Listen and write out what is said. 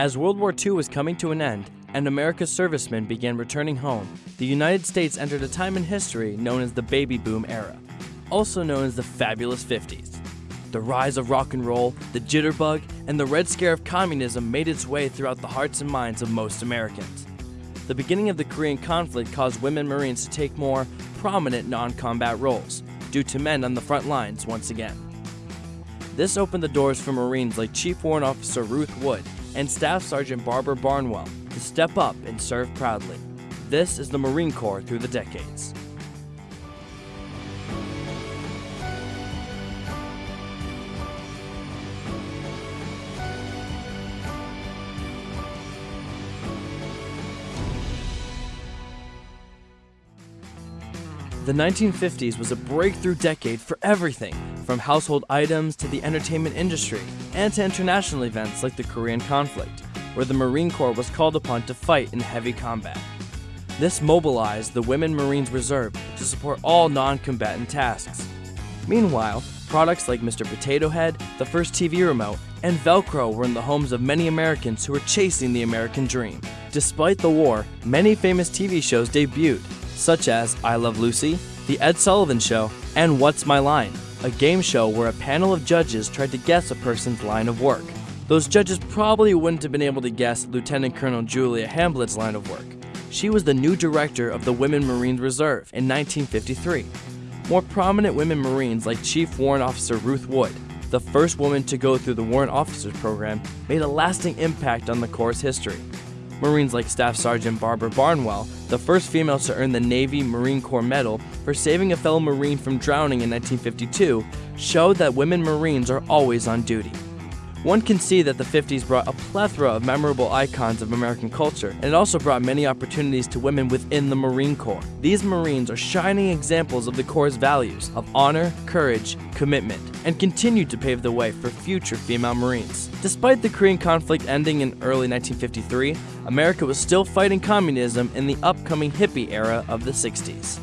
As World War II was coming to an end and America's servicemen began returning home, the United States entered a time in history known as the baby boom era, also known as the fabulous 50s. The rise of rock and roll, the jitterbug, and the Red Scare of communism made its way throughout the hearts and minds of most Americans. The beginning of the Korean conflict caused women Marines to take more prominent non combat roles, due to men on the front lines once again. This opened the doors for Marines like Chief Warrant Officer Ruth Wood and Staff Sergeant Barbara Barnwell to step up and serve proudly. This is the Marine Corps through the decades. The 1950s was a breakthrough decade for everything, from household items to the entertainment industry, and to international events like the Korean conflict, where the Marine Corps was called upon to fight in heavy combat. This mobilized the Women Marines Reserve to support all non combatant tasks. Meanwhile, products like Mr. Potato Head, the first TV remote, and Velcro were in the homes of many Americans who were chasing the American dream. Despite the war, many famous TV shows debuted, such as I Love Lucy, The Ed Sullivan Show, and What's My Line, a game show where a panel of judges tried to guess a person's line of work. Those judges probably wouldn't have been able to guess Lieutenant Colonel Julia Hamblet's line of work. She was the new director of the Women Marines Reserve in 1953. More prominent women Marines like Chief Warrant Officer Ruth Wood, the first woman to go through the Warrant Officers Program, made a lasting impact on the Corps' history. Marines like Staff Sergeant Barbara Barnwell, the first female to earn the Navy Marine Corps Medal for saving a fellow Marine from drowning in 1952, showed that women Marines are always on duty. One can see that the 50s brought a plethora of memorable icons of American culture, and it also brought many opportunities to women within the Marine Corps. These Marines are shining examples of the Corps' values of honor, courage, commitment, and continued to pave the way for future female Marines. Despite the Korean conflict ending in early 1953, America was still fighting communism in the upcoming hippie era of the 60s.